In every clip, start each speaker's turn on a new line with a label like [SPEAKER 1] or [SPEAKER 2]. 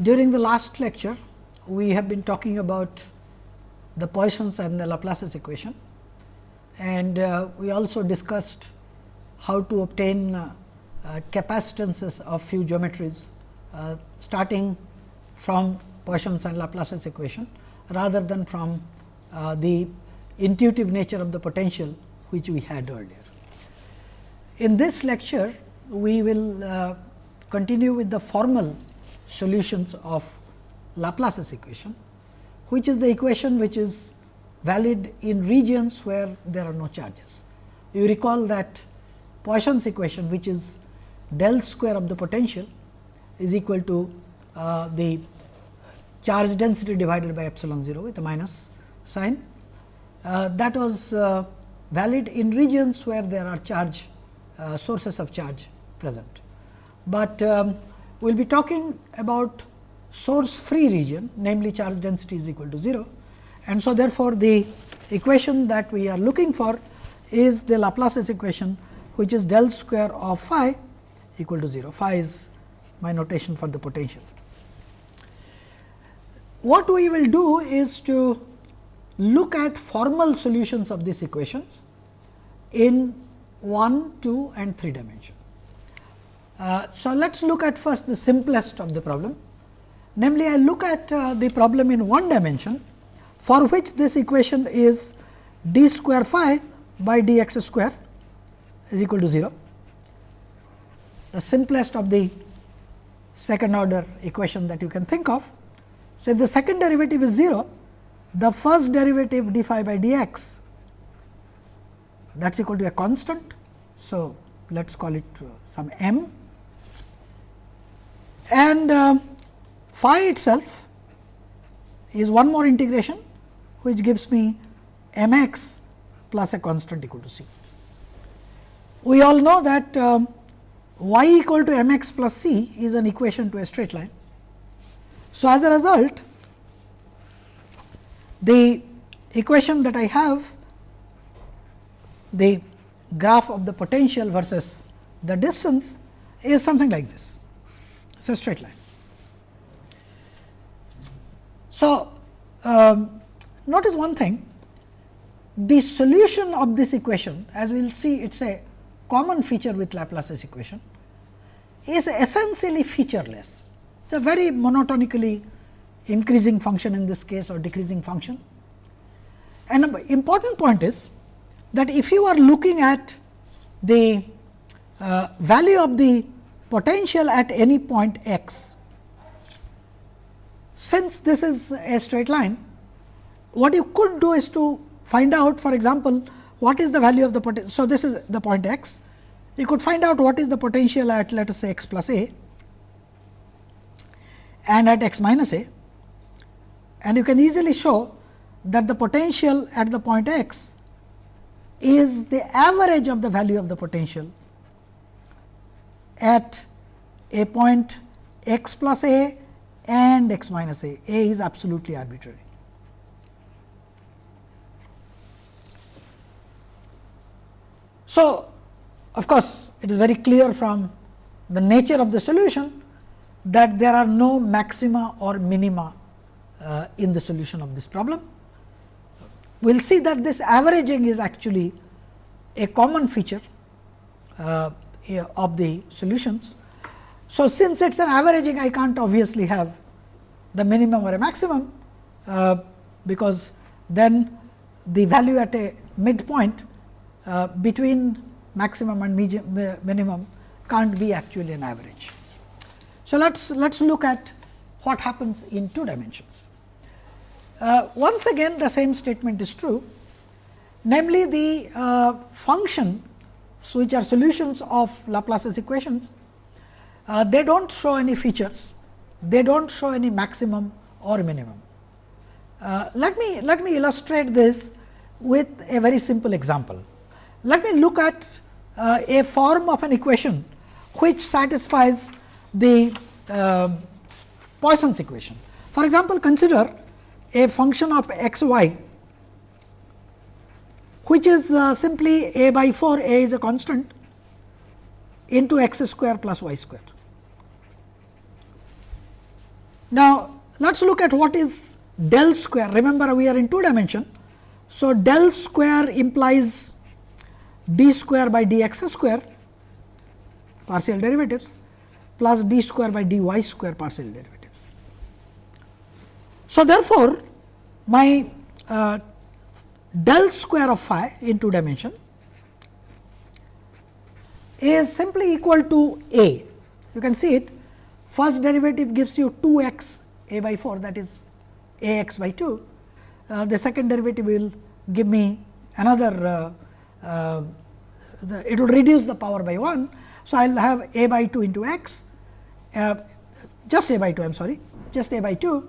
[SPEAKER 1] during the last lecture, we have been talking about the Poisson's and the Laplace's equation and uh, we also discussed how to obtain uh, uh, capacitances of few geometries uh, starting from Poisson's and Laplace's equation rather than from uh, the intuitive nature of the potential which we had earlier. In this lecture, we will uh, continue with the formal solutions of Laplace's equation, which is the equation which is valid in regions where there are no charges. You recall that Poisson's equation which is del square of the potential is equal to uh, the charge density divided by epsilon 0 with a minus sign. Uh, that was uh, valid in regions where there are charge uh, sources of charge present. But um, we will be talking about source free region namely charge density is equal to 0 and so therefore, the equation that we are looking for is the Laplace's equation which is del square of phi equal to 0 phi is my notation for the potential. What we will do is to look at formal solutions of these equations in 1, 2 and 3 dimension. Uh, so, let us look at first the simplest of the problem. Namely, I look at uh, the problem in one dimension for which this equation is d square phi by d x square is equal to 0. The simplest of the second order equation that you can think of. So, if the second derivative is 0, the first derivative d phi by d x that is equal to a constant. So, let us call it uh, some m and uh, phi itself is one more integration which gives me m x plus a constant equal to c. We all know that um, y equal to m x plus c is an equation to a straight line. So, as a result the equation that I have the graph of the potential versus the distance is something like this. It is a straight line. So, um, notice one thing the solution of this equation as we will see it is a common feature with Laplace's equation is essentially featureless. It is a very monotonically increasing function in this case or decreasing function. And an important point is that if you are looking at the uh, value of the potential at any point x, since this is a straight line, what you could do is to find out for example, what is the value of the potential. So, this is the point x, you could find out what is the potential at let us say x plus a and at x minus a and you can easily show that the potential at the point x is the average of the value of the potential at a point x plus a and x minus a, a is absolutely arbitrary. So, of course, it is very clear from the nature of the solution that there are no maxima or minima uh, in the solution of this problem we will see that this averaging is actually a common feature uh, of the solutions. So, since it is an averaging I cannot obviously have the minimum or a maximum, uh, because then the value at a midpoint uh, between maximum and minimum can't be actually an average. So, let us let us look at what happens in two dimensions. Uh, once again the same statement is true, namely the uh, functions which are solutions of Laplace's equations, uh, they do not show any features, they do not show any maximum or minimum. Uh, let me let me illustrate this with a very simple example. Let me look at uh, a form of an equation which satisfies the uh, Poisson's equation. For example, consider a function of x y which is uh, simply a by 4 a is a constant into x square plus y square. Now, let us look at what is del square. Remember, we are in two dimension. So, del square implies d square by d x square partial derivatives plus d square by d y square partial derivatives. So, therefore, my uh, del square of phi in two dimension is simply equal to a. You can see it first derivative gives you 2 x a by 4 that is a x by 2. Uh, the second derivative will give me another uh, uh, the, it will reduce the power by 1. So, I will have a by 2 into x uh, just a by 2 I am sorry just a by 2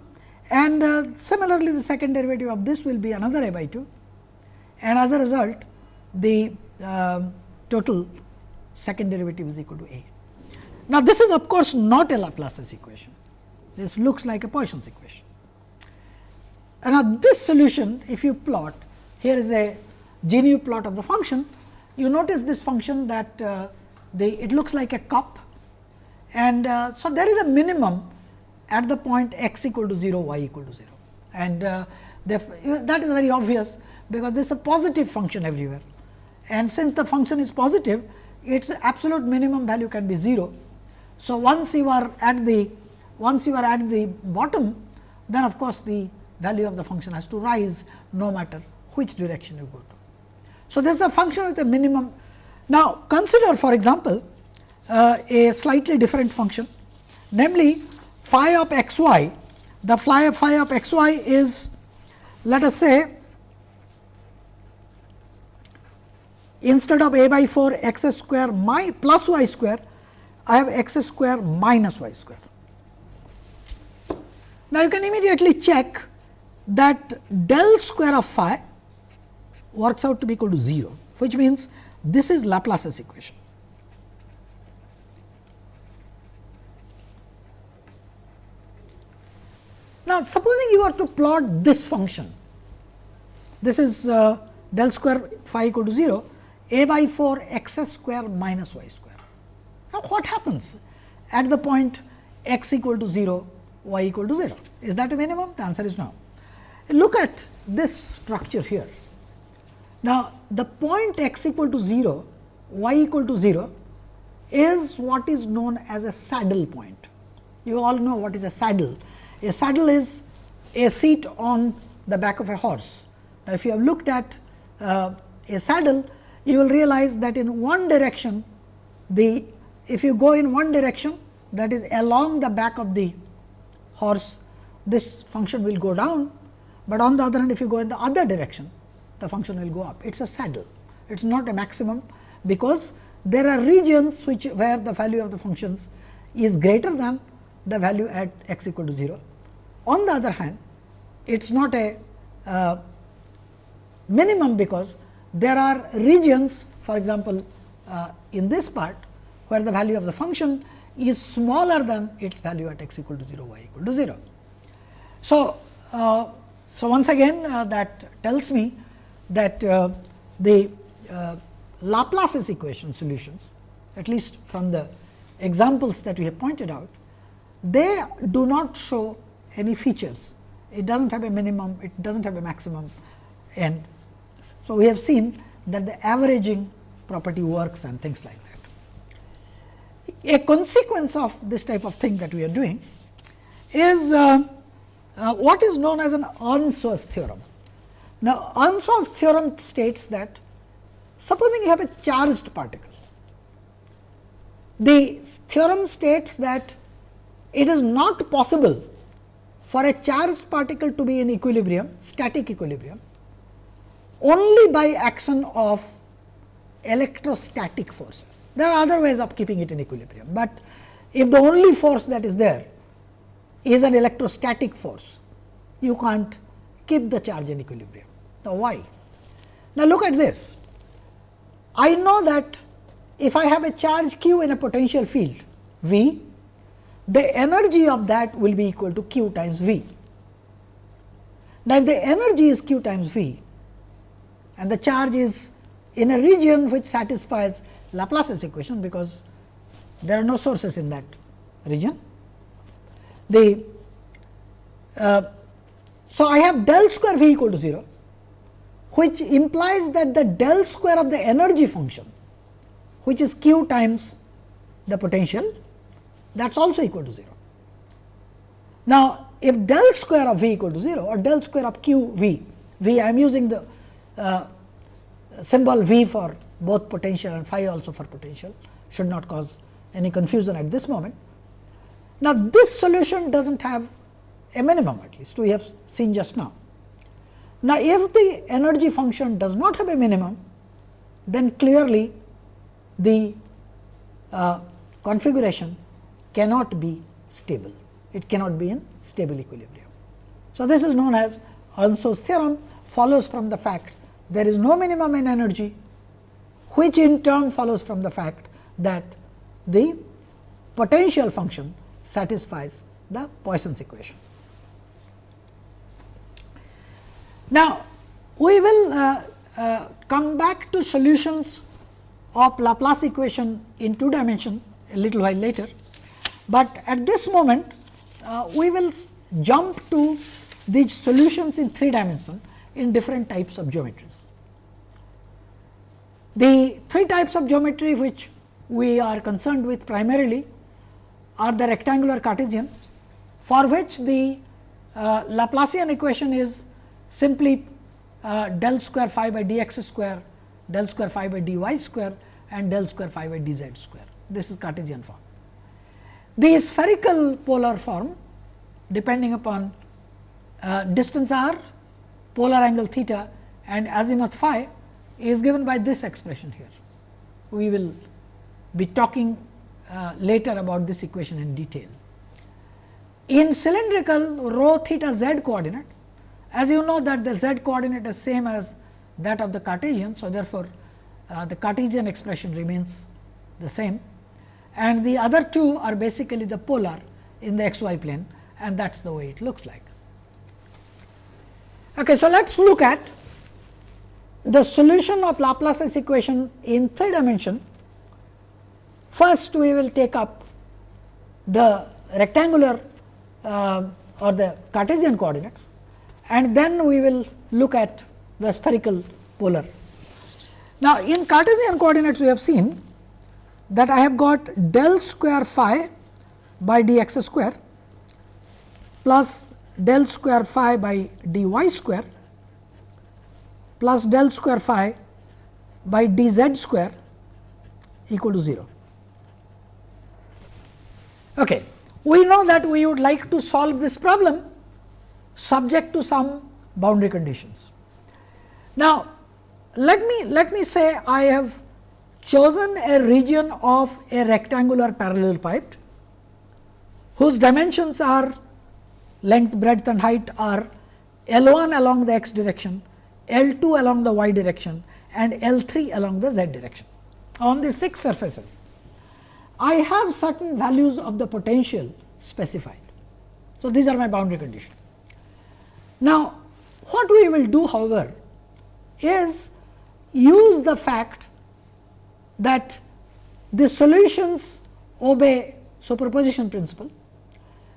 [SPEAKER 1] and uh, similarly the second derivative of this will be another a by 2 and as a result the um, total second derivative is equal to a. Now, this is of course not a Laplace's equation, this looks like a Poisson's equation. And now, this solution if you plot here is a GNU plot of the function, you notice this function that uh, the, it looks like a cup. And uh, so there is a minimum at the point x equal to 0, y equal to 0 and uh, that is very obvious because this is a positive function everywhere and since the function is positive its absolute minimum value can be 0. So, once you are at the once you are at the bottom then of course, the value of the function has to rise no matter which direction you go to. So, this is a function with a minimum. Now, consider for example, uh, a slightly different function namely phi of x y the phi of phi of x y is let us say instead of a by 4 x square my plus y square, I have x square minus y square. Now, you can immediately check that del square of phi works out to be equal to 0, which means this is Laplace's equation. Now, supposing you were to plot this function, this is uh, del square phi equal to 0, a by 4 x square minus y square. Now, what happens at the point x equal to 0, y equal to 0? Is that a minimum? The answer is no. Look at this structure here. Now, the point x equal to 0, y equal to 0 is what is known as a saddle point. You all know what is a saddle. A saddle is a seat on the back of a horse. Now, if you have looked at uh, a saddle, you will realize that in one direction the if you go in one direction that is along the back of the horse this function will go down, but on the other hand if you go in the other direction the function will go up. It is a saddle. It is not a maximum because there are regions which where the value of the functions is greater than the value at x equal to 0. On the other hand it is not a uh, minimum because there are regions for example, uh, in this part where the value of the function is smaller than its value at x equal to 0, y equal to 0. So, uh, so once again uh, that tells me that uh, the uh, Laplace's equation solutions at least from the examples that we have pointed out, they do not show any features. It does not have a minimum, it does not have a maximum and so, we have seen that the averaging property works and things like that. A consequence of this type of thing that we are doing is uh, uh, what is known as an Earnshaws theorem. Now, Earnshaws theorem states that supposing you have a charged particle, the theorem states that it is not possible for a charged particle to be in equilibrium, static equilibrium, only by action of electrostatic forces. There are other ways of keeping it in equilibrium, but if the only force that is there is an electrostatic force, you can't keep the charge in equilibrium. Now, why? Now, look at this. I know that if I have a charge q in a potential field V, the energy of that will be equal to q times V. Now, if the energy is q times V, and the charge is in a region which satisfies Laplace's equation, because there are no sources in that region. The Uh, so, I have del square V equal to 0, which implies that the del square of the energy function, which is q times the potential, that is also equal to 0. Now, if del square of V equal to 0 or del square of q V, V I am using the uh, symbol V for both potential and phi also for potential should not cause any confusion at this moment. Now, this solution does not have a minimum at least we have seen just now. Now, if the energy function does not have a minimum, then clearly the uh, configuration cannot be stable, it cannot be in stable equilibrium. So, this is known as Earnshaws theorem follows from the fact there is no minimum in energy, which in turn follows from the fact that the potential function satisfies the Poisson's equation. Now, we will uh, uh, come back to solutions of Laplace equation in two dimension a little while later, but at this moment uh, we will jump to these solutions in three dimension in different types of geometries. The three types of geometry which we are concerned with primarily are the rectangular Cartesian for which the uh, Laplacian equation is simply uh, del square phi by d x square, del square phi by d y square and del square phi by d z square. This is Cartesian form. The spherical polar form depending upon uh, distance r, polar angle theta and azimuth phi is given by this expression here. We will be talking uh, later about this equation in detail. In cylindrical rho theta z coordinate, as you know that the z coordinate is same as that of the Cartesian. So, therefore, uh, the Cartesian expression remains the same and the other two are basically the polar in the x y plane and that is the way it looks like. Okay, so, let us look at the solution of Laplace's equation in three dimension. First, we will take up the rectangular uh, or the Cartesian coordinates and then we will look at the spherical polar. Now, in Cartesian coordinates we have seen that I have got del square phi by d x square plus del square phi by d y square plus del square phi by d z square equal to 0. Okay. We know that we would like to solve this problem subject to some boundary conditions. Now, let me let me say I have chosen a region of a rectangular parallel pipe whose dimensions are length, breadth and height are L 1 along the x direction L 2 along the y direction and L 3 along the z direction. On the six surfaces, I have certain values of the potential specified. So, these are my boundary conditions. Now, what we will do however, is use the fact that the solutions obey superposition principle.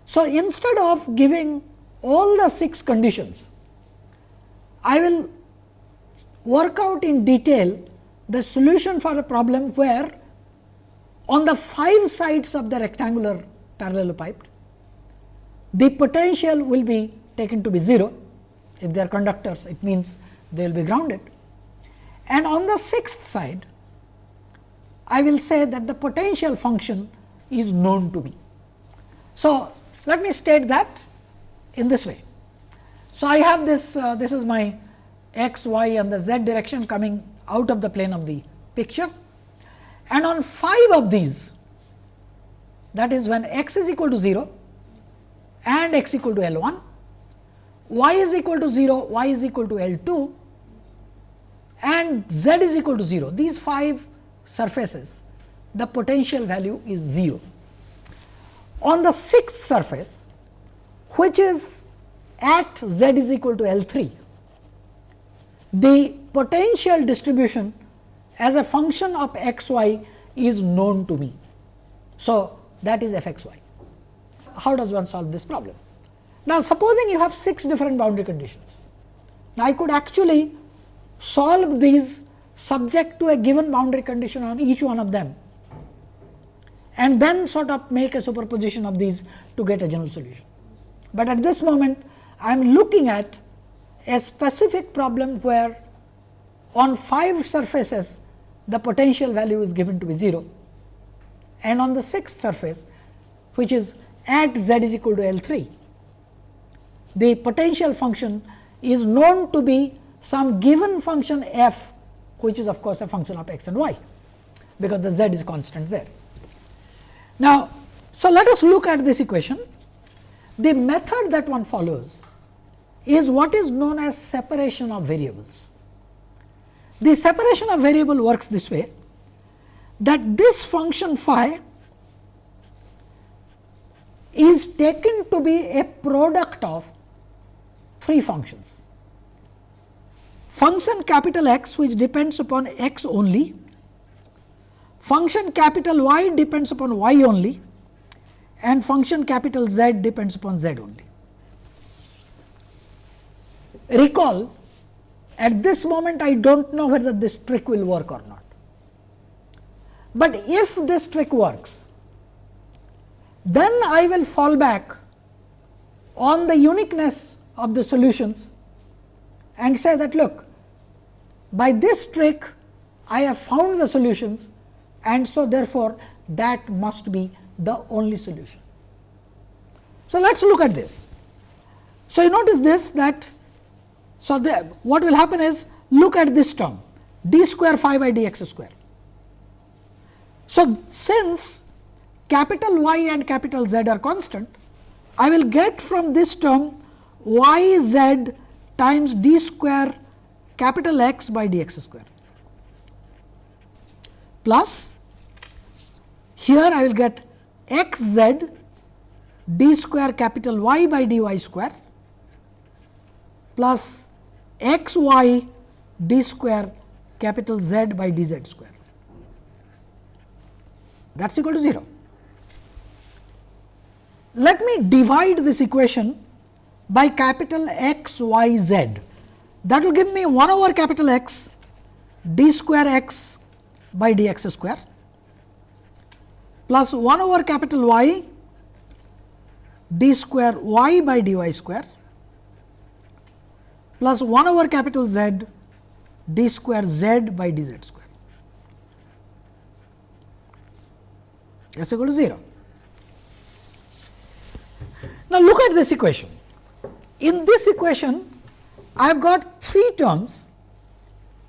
[SPEAKER 1] So, instead of giving all the six conditions, I will work out in detail the solution for a problem where on the five sides of the rectangular parallelepiped, the potential will be taken to be 0. If they are conductors, it means they will be grounded. And on the sixth side, I will say that the potential function is known to me. So, let me state that in this way. So, I have this, uh, this is my x, y and the z direction coming out of the plane of the picture. And on 5 of these, that is when x is equal to 0 and x equal to L 1, y is equal to 0, y is equal to L 2 and z is equal to 0. These 5 surfaces, the potential value is 0. On the sixth surface, which is at z is equal to L 3. The potential distribution as a function of x y is known to me. So, that is f x y. How does one solve this problem? Now, supposing you have 6 different boundary conditions. Now, I could actually solve these subject to a given boundary condition on each one of them and then sort of make a superposition of these to get a general solution. But at this moment I am looking at a specific problem where on 5 surfaces the potential value is given to be 0 and on the sixth surface which is at z is equal to L 3 the potential function is known to be some given function f which is of course, a function of x and y because the z is constant there. Now, so let us look at this equation. The method that one follows is what is known as separation of variables. The separation of variable works this way that this function phi is taken to be a product of three functions. Function capital X which depends upon x only, function capital Y depends upon y only and function capital Z depends upon z only. Recall at this moment I do not know whether this trick will work or not, but if this trick works then I will fall back on the uniqueness of the solutions and say that look by this trick I have found the solutions and so therefore, that must be the only solution. So, let us look at this. So, you notice this that so the, what will happen is look at this term d square phi by d x square. So, since capital Y and capital Z are constant, I will get from this term y z times d square capital X by d x square plus here I will get x z d square capital Y by d y square plus x y d square capital Z by d z square that is equal to 0. Let me divide this equation by capital X y z that will give me 1 over capital X d square x by d x square plus 1 over capital Y d square y by d y square plus 1 over capital Z d square z by d z square s equal to 0. Now, look at this equation. In this equation, I have got three terms,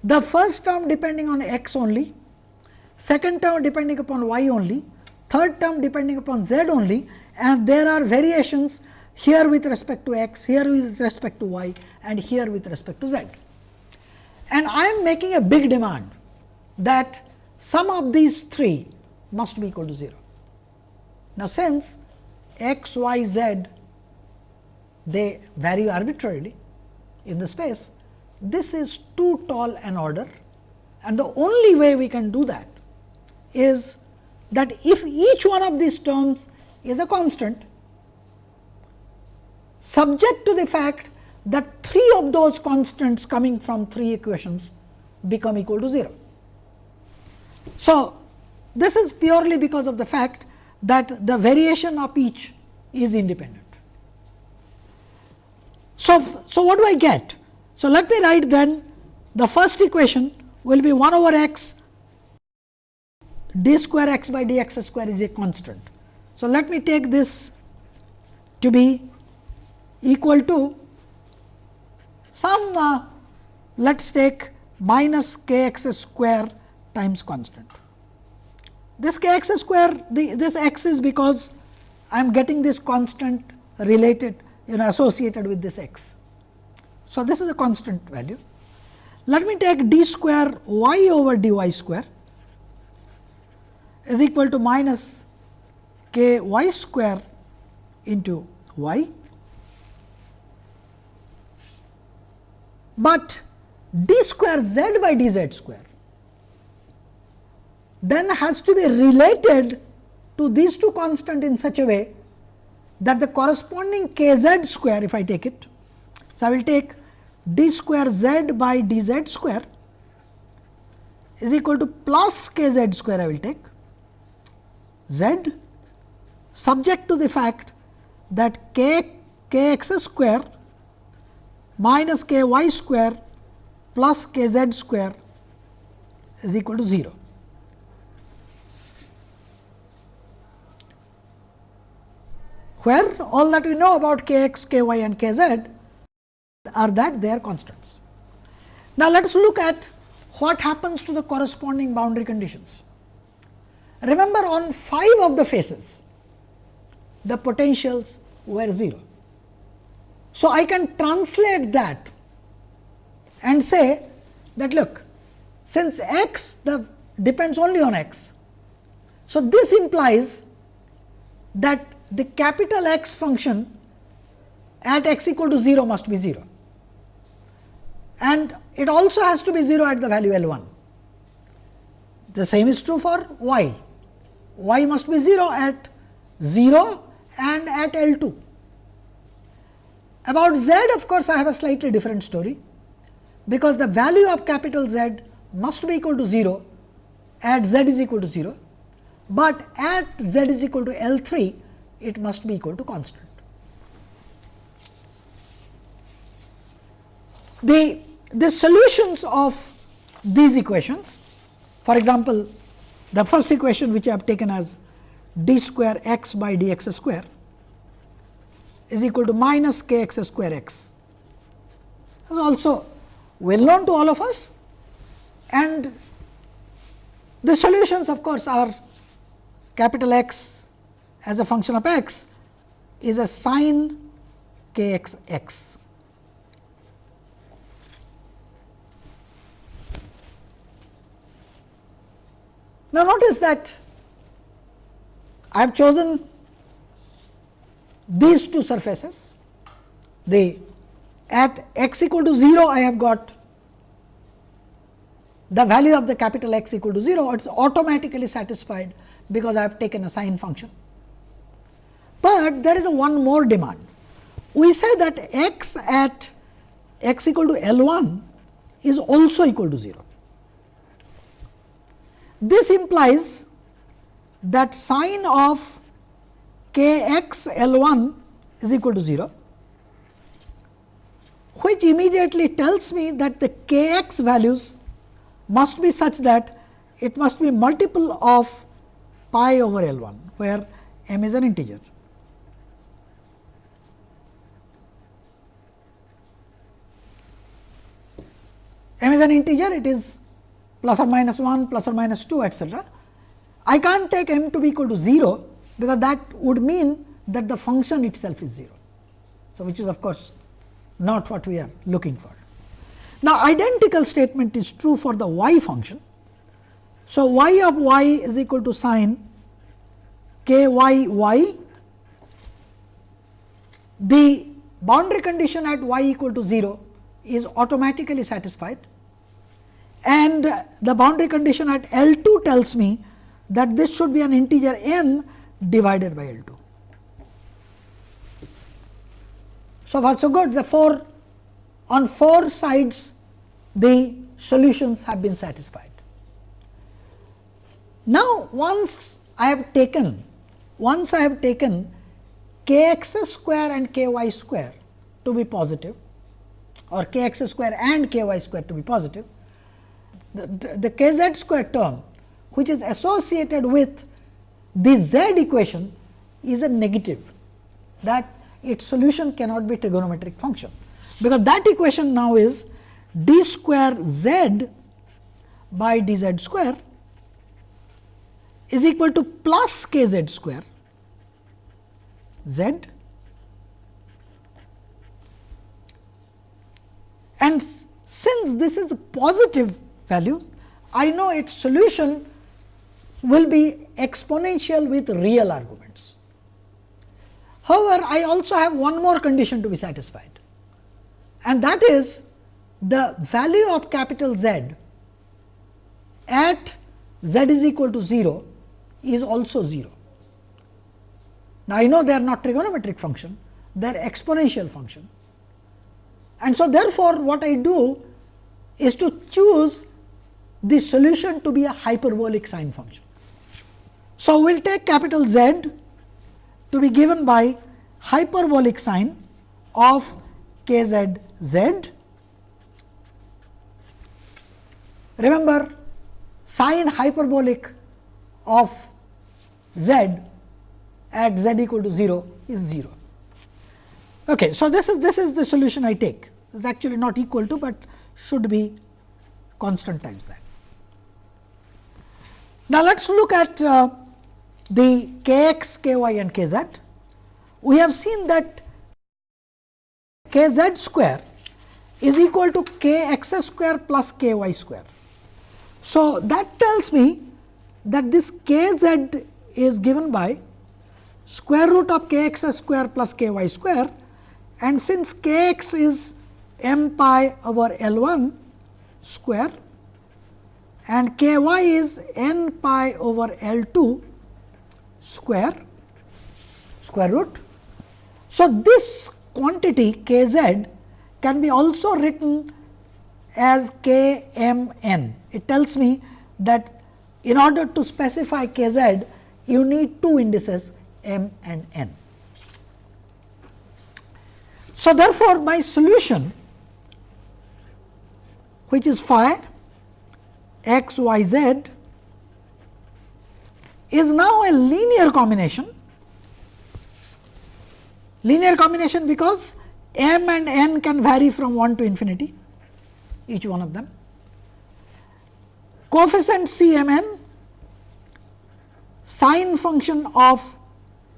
[SPEAKER 1] the first term depending on x only, second term depending upon y only, third term depending upon z only and there are variations here with respect to x, here with respect to y and here with respect to z. And I am making a big demand that sum of these three must be equal to 0. Now, since x, y, z they vary arbitrarily, in the space, this is too tall an order and the only way we can do that is that if each one of these terms is a constant subject to the fact that three of those constants coming from three equations become equal to 0. So, this is purely because of the fact that the variation of each is independent. So, so what do I get? So, let me write then the first equation will be 1 over x d square x by d x square is a constant. So, let me take this to be equal to some uh, let us take minus k x square times constant. This k x square the, this x is because I am getting this constant related you know associated with this x. So, this is a constant value. Let me take d square y over d y square is equal to minus k y square into y, but d square z by d z square then has to be related to these two constant in such a way that the corresponding k z square if I take it. So, I will take d square z by d z square is equal to plus k z square I will take z subject to the fact that k k x square minus k y square plus k z square is equal to 0. Where all that we know about k x, k y and k z are that they are constants. Now, let us look at what happens to the corresponding boundary conditions. Remember on 5 of the faces, the potentials were 0. So, I can translate that and say that look since x the depends only on x. So, this implies that the capital X function at x equal to 0 must be 0 and it also has to be 0 at the value L 1. The same is true for y, y must be 0 at 0 and at L 2. About z of course, I have a slightly different story, because the value of capital Z must be equal to 0 at z is equal to 0, but at z is equal to L 3 it must be equal to constant. The, the solutions of these equations, for example, the first equation which I have taken as d square x by d x square is equal to minus k x square x. This is also well known to all of us and the solutions of course, are capital X as a function of x is a sine k x x. Now, notice that I have chosen these two surfaces. The at x equal to 0, I have got the value of the capital X equal to 0, it is automatically satisfied because I have taken a sine function. But there is a one more demand. We say that x at x equal to L 1 is also equal to 0. This implies that sine of k x L 1 is equal to 0, which immediately tells me that the k x values must be such that it must be multiple of pi over L 1, where m is an integer. m is an integer, it is plus or minus 1, plus or minus 2 etcetera. I can't take m to be equal to 0, because that would mean that the function itself is 0. So, which is of course, not what we are looking for. Now, identical statement is true for the y function. So, y of y is equal to sine k y y. The boundary condition at y equal to 0 is automatically satisfied and the boundary condition at L 2 tells me that this should be an integer n divided by L 2. So far so good the four on four sides the solutions have been satisfied. Now, once I have taken once I have taken k x square and k y square to be positive or k x square and k y square to be positive, the, the k z square term which is associated with the z equation is a negative that its solution cannot be trigonometric function, because that equation now is d square z by d z square is equal to plus k z square. Z and since this is a positive value, I know its solution will be exponential with real arguments. However, I also have one more condition to be satisfied and that is the value of capital Z at z is equal to 0 is also 0. Now, I know they are not trigonometric function, they are exponential function. And so, therefore, what I do is to choose the solution to be a hyperbolic sine function. So, we will take capital Z to be given by hyperbolic sine of k z z. Remember sine hyperbolic of z at z equal to 0 is 0. Okay, so, this is this is the solution I take. Is actually not equal to, but should be constant times that. Now, let us look at uh, the k x, k y and k z. We have seen that k z square is equal to k x square plus k y square. So, that tells me that this k z is given by square root of k x square plus k y square and since k x is m pi over L 1 square and k y is n pi over L 2 square square root. So, this quantity k z can be also written as k m n. It tells me that in order to specify k z, you need two indices m and n. So, therefore, my solution which is phi x y z is now a linear combination. Linear combination because m and n can vary from 1 to infinity each one of them. Coefficient C m n sine function of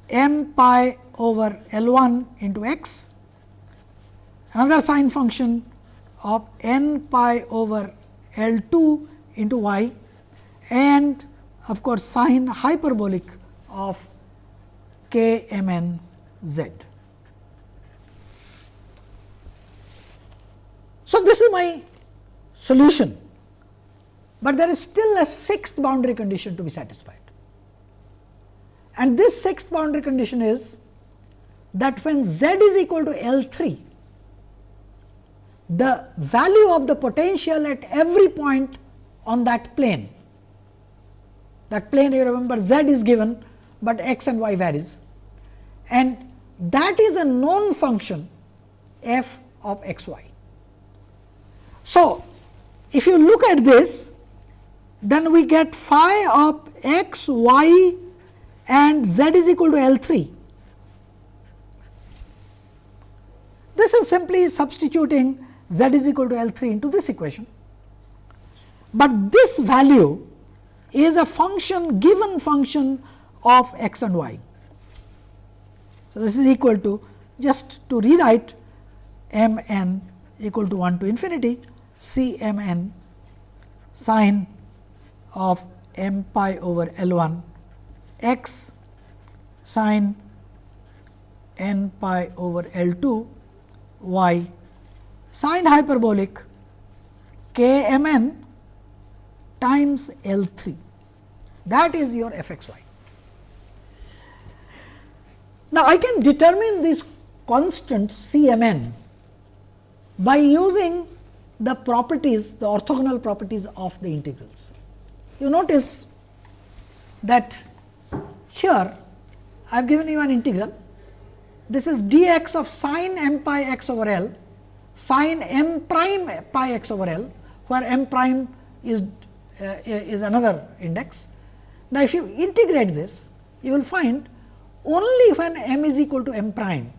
[SPEAKER 1] m pi over L 1 into x, another sine function of n pi over L 2 into y and of course, sine hyperbolic of k m n z. So, this is my solution, but there is still a sixth boundary condition to be satisfied. And this sixth boundary condition is that when z is equal to L 3, the value of the potential at every point on that plane, that plane you remember z is given, but x and y varies and that is a known function f of x y. So, if you look at this, then we get phi of x, y and z is equal to L 3. This is simply substituting z is equal to L 3 into this equation, but this value is a function given function of x and y. So, this is equal to just to rewrite m n equal to 1 to infinity c m n sine of m pi over L 1 x sine n pi over L 2 y sine hyperbolic k m n times L 3 that is your f x y. Now, I can determine this constant C m n by using the properties the orthogonal properties of the integrals. You notice that here I have given you an integral. This is d x of sine m pi x over L, sine m prime pi x over L, where m prime is, Uh, is another index. Now, if you integrate this, you will find only when m is equal to m prime,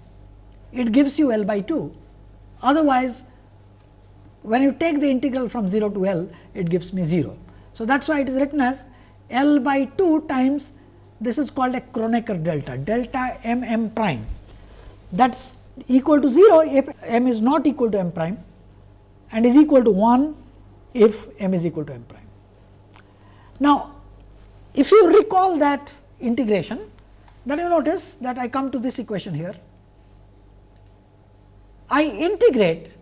[SPEAKER 1] it gives you L by 2. Otherwise, when you take the integral from 0 to L, it gives me 0. So, that is why it is written as L by 2 times this is called a Kronecker delta, delta m m prime that is equal to 0 if m is not equal to m prime and is equal to 1 if m is equal to m prime. Now, if you recall that integration, then you notice that I come to this equation here. I integrate,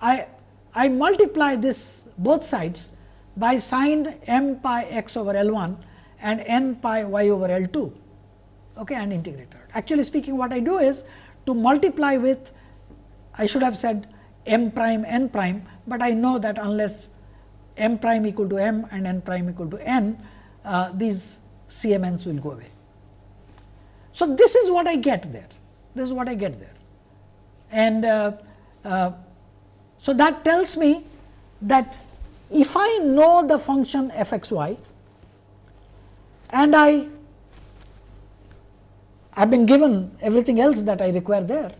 [SPEAKER 1] I, I multiply this both sides by sine m pi x over L 1 and n pi y over L 2. okay, and integrate out. Actually speaking what I do is to multiply with I should have said m prime n prime, but I know that unless m prime equal to m and n prime equal to n, uh, these CMNs will go away. So, this is what I get there, this is what I get there. And uh, uh, so, that tells me that if I know the function f x y and I have been given everything else that I require there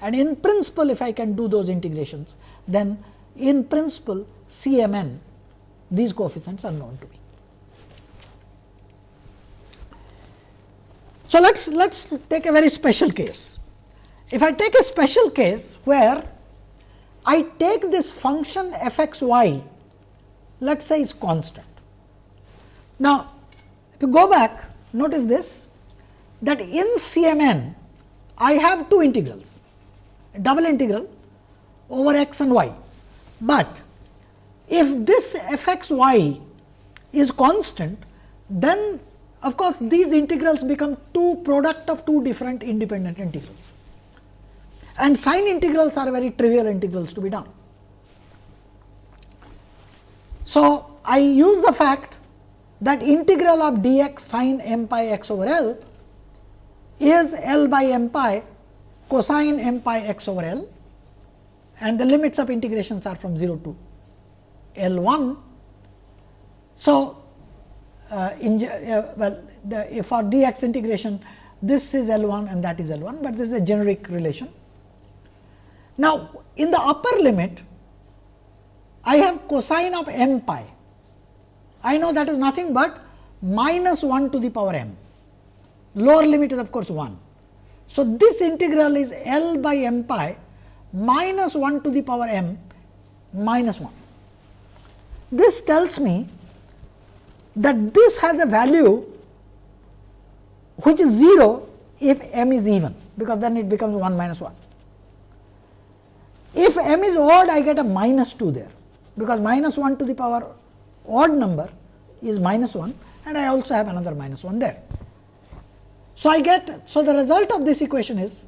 [SPEAKER 1] and in principle if I can do those integrations then in principle C m n these coefficients are known to me. So, let us let us take a very special case. If I take a special case where I take this function f x y let us say is constant. Now, if you go back notice this that in CMN I have two integrals double integral over x and y, but if this f x y is constant then of course, these integrals become two product of two different independent integrals and sine integrals are very trivial integrals to be done. So, I use the fact that integral of dx sine m pi x over L is L by m pi cosine m pi x over L and the limits of integrations are from 0 to L 1. So, uh, in, uh, well the, for dx integration this is L 1 and that is L 1, but this is a generic relation. Now, in the upper limit I have cosine of m pi. I know that is nothing but minus 1 to the power m. Lower limit is of course 1. So, this integral is L by m pi minus 1 to the power m minus 1. This tells me that this has a value which is 0 if m is even, because then it becomes 1 minus 1. If m is odd, I get a minus 2 there, because minus 1 to the power odd number is minus 1 and I also have another minus 1 there. So, I get, so the result of this equation is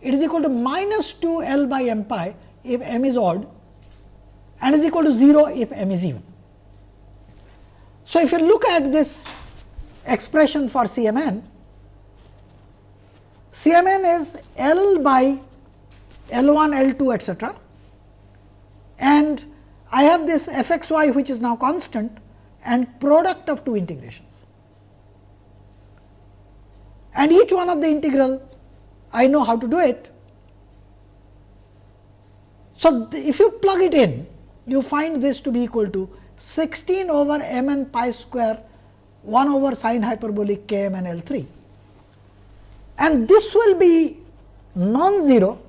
[SPEAKER 1] it is equal to minus 2 L by m pi if m is odd and is equal to 0 if m is even. So, if you look at this expression for CMN, CMN is L by L 1, L 2 etcetera and I have this f x y which is now constant and product of two integrations. And each one of the integral I know how to do it. So, if you plug it in you find this to be equal to 16 over m n pi square 1 over sine hyperbolic k m n L 3 and this will be non-zero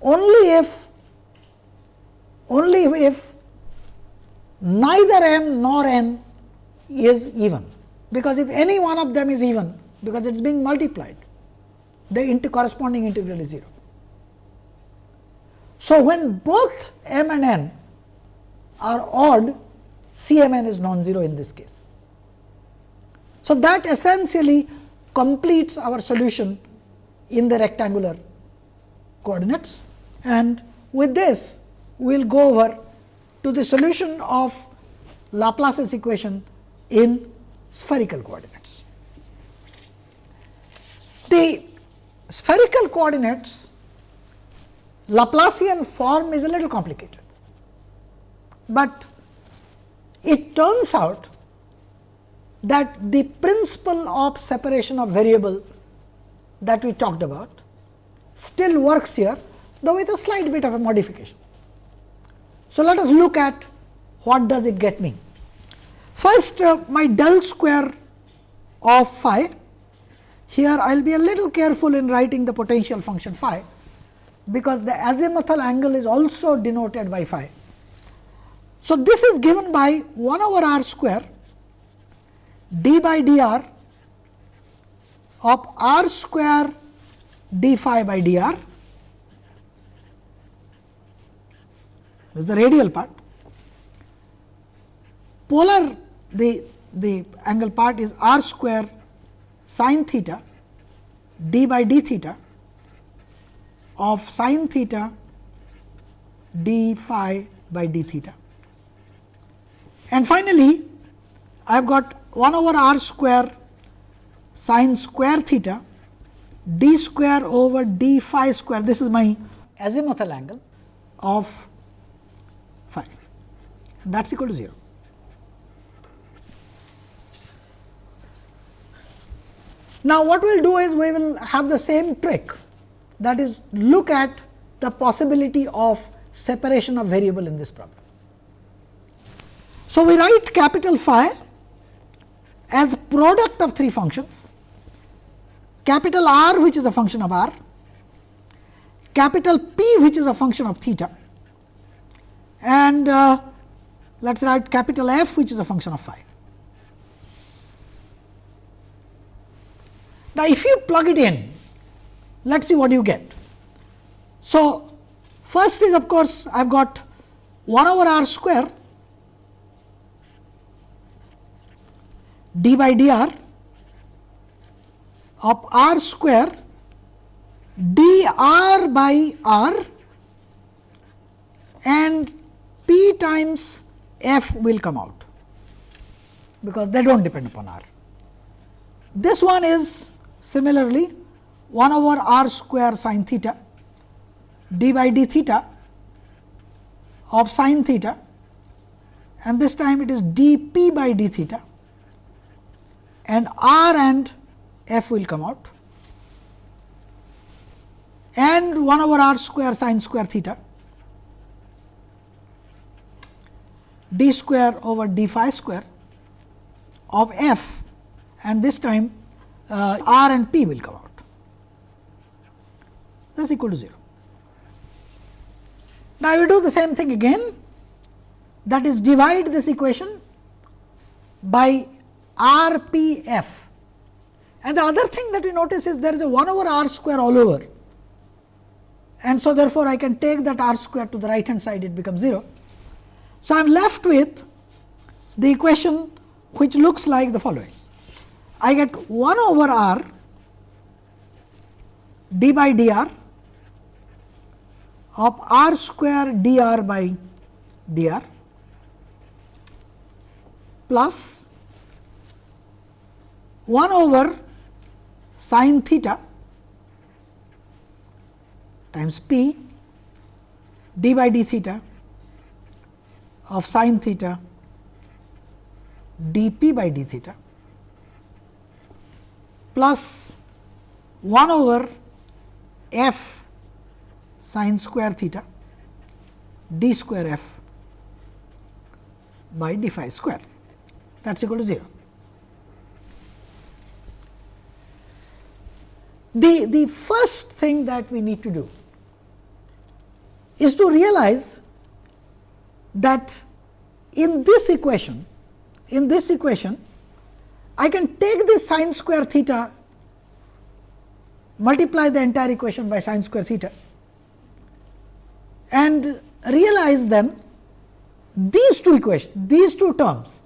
[SPEAKER 1] only if only if neither m nor n is even, because if any one of them is even, because it is being multiplied, the corresponding integral is 0. So, when both m and n are odd, C m n is non-zero in this case. So, that essentially completes our solution in the rectangular coordinates and with this we will go over to the solution of Laplace's equation in spherical coordinates. The spherical coordinates Laplacian form is a little complicated, but it turns out that the principle of separation of variable that we talked about still works here, though with a slight bit of a modification. So, let us look at what does it get me. First uh, my del square of phi, here I will be a little careful in writing the potential function phi, because the azimuthal angle is also denoted by phi. So, this is given by 1 over r square d by dr of r square d phi by dr this is the radial part. Polar the, the angle part is r square sine theta d by d theta of sine theta d phi by d theta. And finally, I have got 1 over r square sine square theta d square over d phi square. This is my azimuthal angle of phi and that is equal to 0. Now, what we will do is we will have the same trick that is look at the possibility of separation of variable in this problem. So, we write capital phi as product of three functions, capital R which is a function of r, capital P which is a function of theta and uh, let us write capital F which is a function of phi. Now, if you plug it in, let us see what you get. So, first is of course, I have got 1 over r square d by dr of r square dr by r and p times f will come out, because they do not depend upon r. This one is Similarly, 1 over r square sin theta d by d theta of sin theta and this time it is d p by d theta and r and f will come out and 1 over r square sin square theta d square over d phi square of f and this time uh, r and p will come out. This is equal to 0. Now, you do the same thing again that is divide this equation by r p f and the other thing that we notice is there is a 1 over r square all over and so therefore, I can take that r square to the right hand side it becomes 0. So, I am left with the equation which looks like the following I get 1 over r d by dr of r square dr by dr plus 1 over sin theta times p d by d theta of sin theta d p by d theta plus 1 over f sin square theta d square f by d phi square that is equal to 0. The, the first thing that we need to do is to realize that in this equation, in this equation I can take this sine square theta, multiply the entire equation by sine square theta and realize then these two equations, these two terms,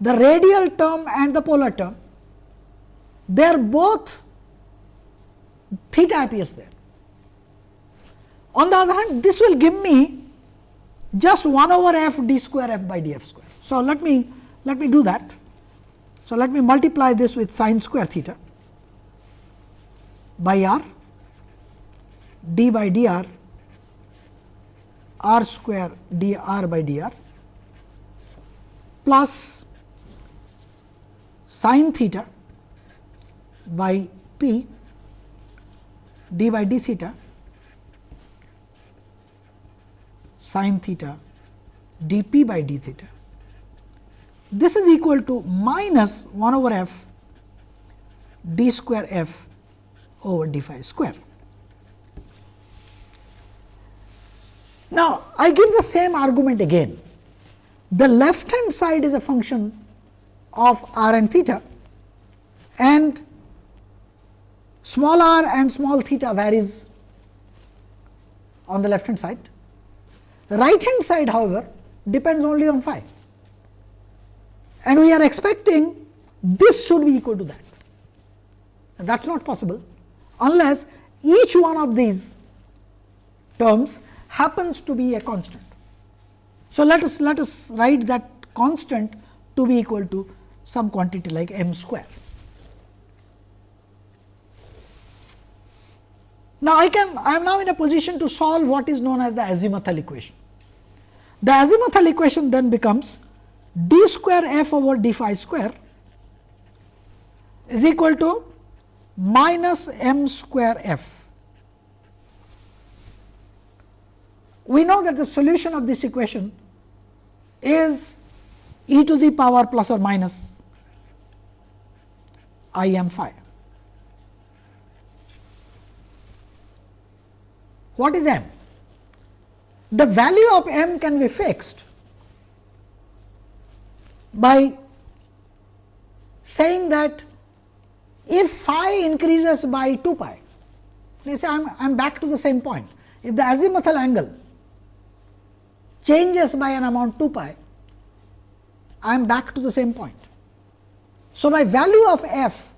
[SPEAKER 1] the radial term and the polar term, they are both theta appears there. On the other hand, this will give me just 1 over f d square f by d f square. So, let me let me do that. So, let me multiply this with sine square theta by r d by dr r square dr by dr plus sine theta by p d by d theta sine theta d p by d theta this is equal to minus 1 over f d square f over d phi square. Now, I give the same argument again. The left hand side is a function of r and theta and small r and small theta varies on the left hand side. The right hand side however, depends only on phi and we are expecting this should be equal to that. that is not possible unless each one of these terms happens to be a constant. So, let us let us write that constant to be equal to some quantity like m square. Now, I can I am now in a position to solve what is known as the azimuthal equation. The azimuthal equation then becomes d square f over d phi square is equal to minus m square f. We know that the solution of this equation is e to the power plus or minus i m phi. What is m? The value of m can be fixed by saying that if phi increases by 2 pi, let say I am, I am back to the same point. If the azimuthal angle changes by an amount 2 pi, I am back to the same point. So, my value of f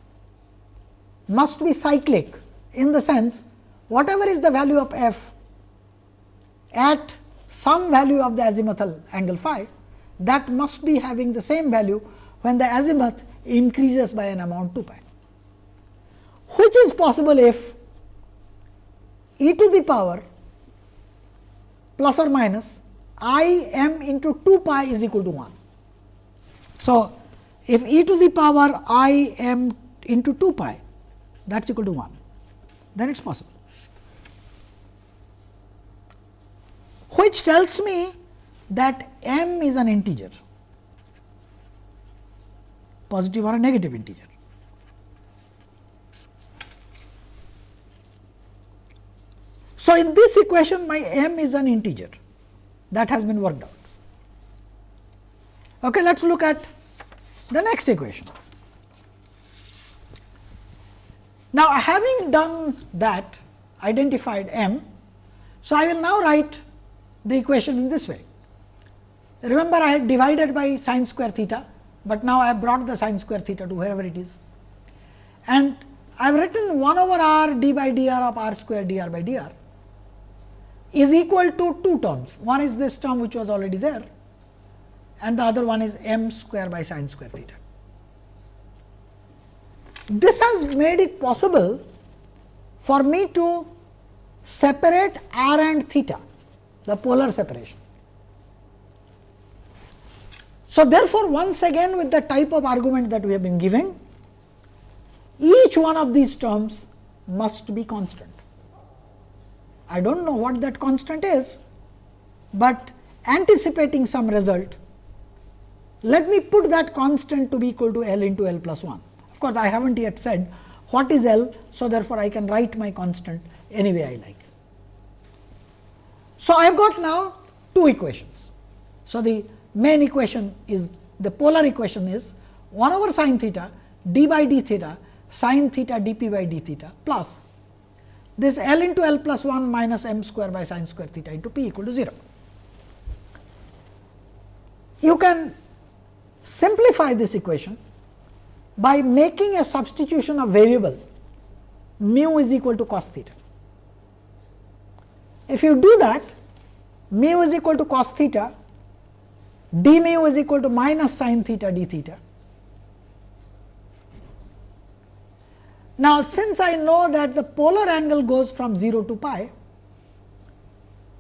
[SPEAKER 1] must be cyclic in the sense whatever is the value of f at some value of the azimuthal angle phi that must be having the same value when the azimuth increases by an amount 2 pi which is possible if e to the power plus or minus i m into 2 pi is equal to 1. So, if e to the power i m into 2 pi that is equal to 1, then it is possible. Which tells me that m is an integer, positive or a negative integer. So, in this equation my m is an integer that has been worked out. Okay, let us look at the next equation. Now, having done that identified m, so I will now write the equation in this way. Remember I had divided by sine square theta, but now I have brought the sine square theta to wherever it is. And I have written 1 over r d by dr of r square dr by dr is equal to two terms. One is this term which was already there and the other one is m square by sine square theta. This has made it possible for me to separate r and theta, the polar separation. So, therefore, once again with the type of argument that we have been giving, each one of these terms must be constant. I do not know what that constant is, but anticipating some result, let me put that constant to be equal to L into L plus 1. Of course, I have not yet said what is L. So, therefore, I can write my constant any way I like. So, I have got now two equations. So, the main equation is the polar equation is 1 over sine theta d by d theta sine theta dp by d theta plus this L into L plus 1 minus m square by sine square theta into p equal to 0. You can simplify this equation by making a substitution of variable mu is equal to cos theta. If you do that, mu is equal to cos theta, d mu is equal to minus sine theta d theta Now, since I know that the polar angle goes from 0 to pi,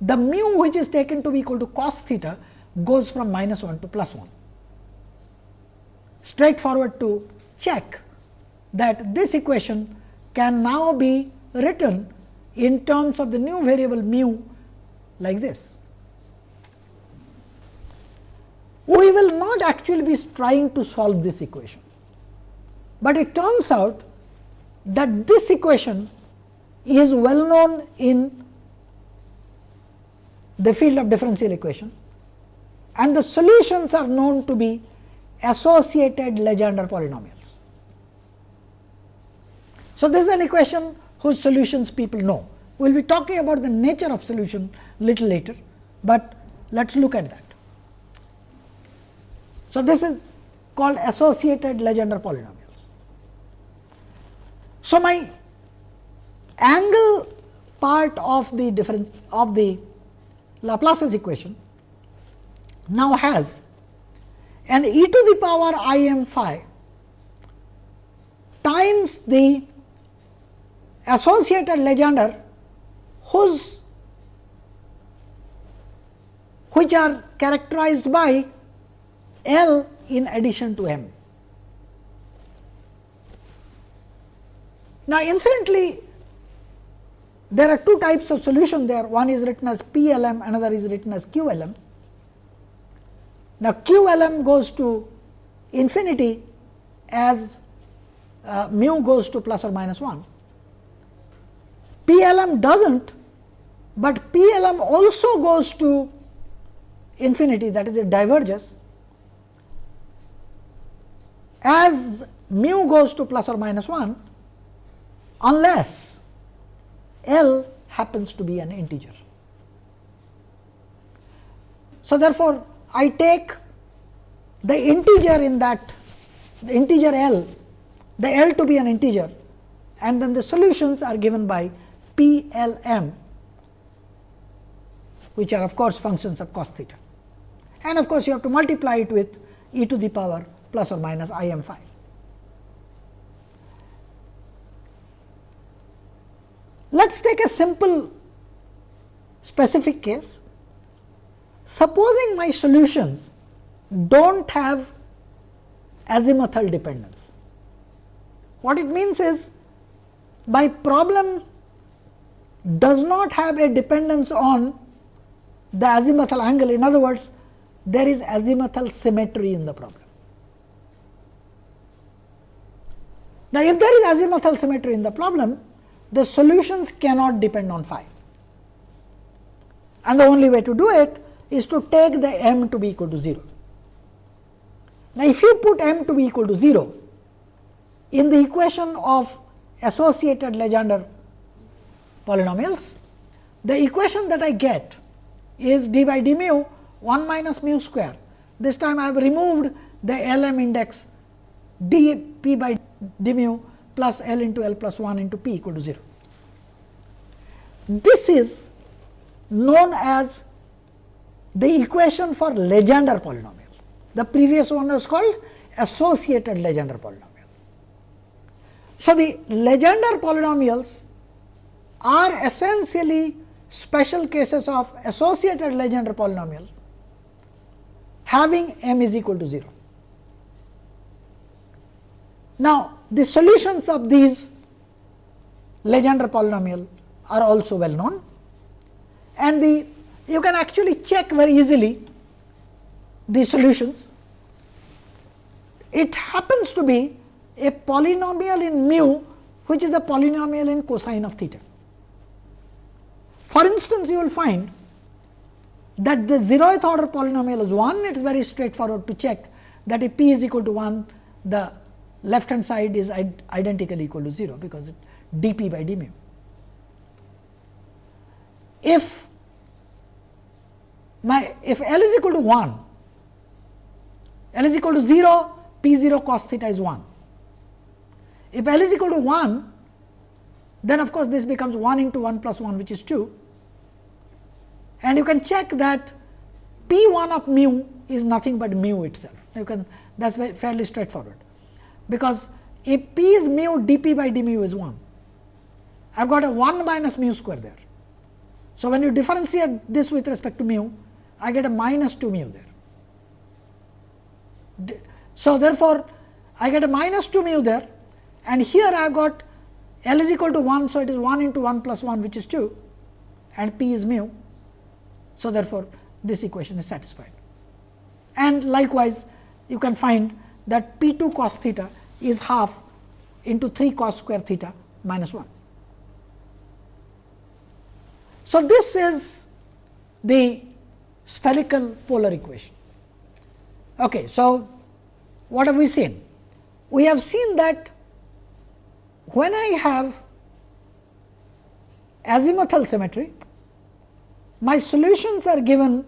[SPEAKER 1] the mu which is taken to be equal to cos theta goes from minus 1 to plus 1. Straightforward to check that this equation can now be written in terms of the new variable mu like this. We will not actually be trying to solve this equation, but it turns out that this equation is well known in the field of differential equation and the solutions are known to be associated Legendre polynomials. So, this is an equation whose solutions people know. We will be talking about the nature of solution little later, but let us look at that. So, this is called associated Legendre polynomial. So, my angle part of the difference of the Laplace's equation now has an e to the power i m phi times the associated Legendre whose which are characterized by L in addition to M. Now, incidentally there are two types of solution there one is written as PLM another is written as QLM. Now, QLM goes to infinity as uh, mu goes to plus or minus 1. PLM does not, but PLM also goes to infinity that is it diverges as mu goes to plus or minus 1 unless L happens to be an integer. So, therefore, I take the integer in that the integer L, the L to be an integer and then the solutions are given by P L M which are of course functions of cos theta. And of course, you have to multiply it with e to the power plus or minus i m phi. Let us take a simple specific case. Supposing my solutions do not have azimuthal dependence. What it means is my problem does not have a dependence on the azimuthal angle. In other words, there is azimuthal symmetry in the problem. Now, if there is azimuthal symmetry in the problem, the solutions cannot depend on phi. And the only way to do it is to take the m to be equal to 0. Now, if you put m to be equal to 0 in the equation of associated Legendre polynomials, the equation that I get is d by d mu 1 minus mu square. This time I have removed the L m index d p by d mu plus L into L plus 1 into p equal to 0. This is known as the equation for Legendre polynomial. The previous one was called associated Legendre polynomial. So, the Legendre polynomials are essentially special cases of associated Legendre polynomial having m is equal to 0. Now, the solutions of these Legendre polynomial are also well known and the you can actually check very easily the solutions. It happens to be a polynomial in mu which is a polynomial in cosine of theta. For instance, you will find that the zeroth order polynomial is 1, it is very straightforward to check that if p is equal to 1, the left hand side is identically equal to 0, because d p by d mu. If my if L is equal to 1, L is equal to 0, p 0 cos theta is 1. If L is equal to 1, then of course, this becomes 1 into 1 plus 1 which is 2 and you can check that p 1 of mu is nothing but mu itself. You can that is fairly straightforward, because if p is mu d p by d mu is 1, I have got a 1 minus mu square there. So, when you differentiate this with respect to mu, I get a minus 2 mu there. So, therefore, I get a minus 2 mu there and here I have got L is equal to 1. So, it is 1 into 1 plus 1 which is 2 and P is mu. So, therefore, this equation is satisfied. And likewise, you can find that P 2 cos theta is half into 3 cos square theta minus 1. So, this is the spherical polar equation. Okay, so, what have we seen? We have seen that when I have azimuthal symmetry, my solutions are given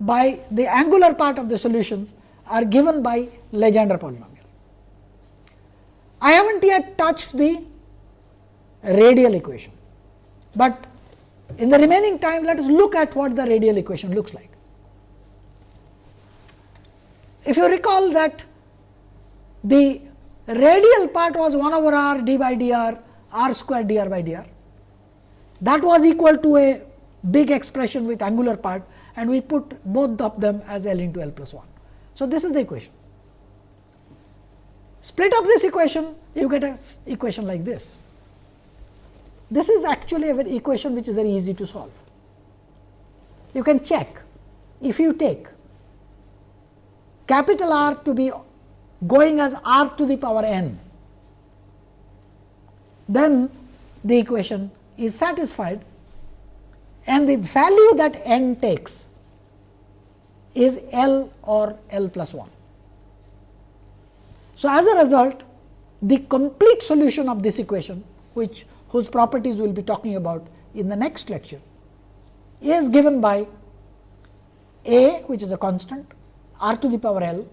[SPEAKER 1] by the angular part of the solutions are given by Legendre polynomial. I have not yet touched the radial equation, but in the remaining time let us look at what the radial equation looks like. If you recall that the radial part was 1 over r d by dr r square dr by dr that was equal to a big expression with angular part and we put both of them as L into L plus 1. So, this is the equation. Split up this equation you get an equation like this. This is actually an equation which is very easy to solve. You can check if you take capital R to be going as r to the power n, then the equation is satisfied and the value that n takes is L or L plus 1. So, as a result the complete solution of this equation which whose properties we will be talking about in the next lecture is given by a which is a constant r to the power L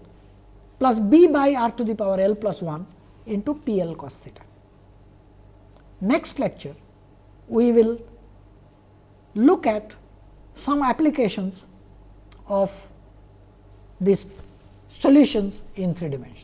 [SPEAKER 1] plus b by r to the power L plus 1 into P L cos theta. Next lecture we will look at some applications of these solutions in three dimensions.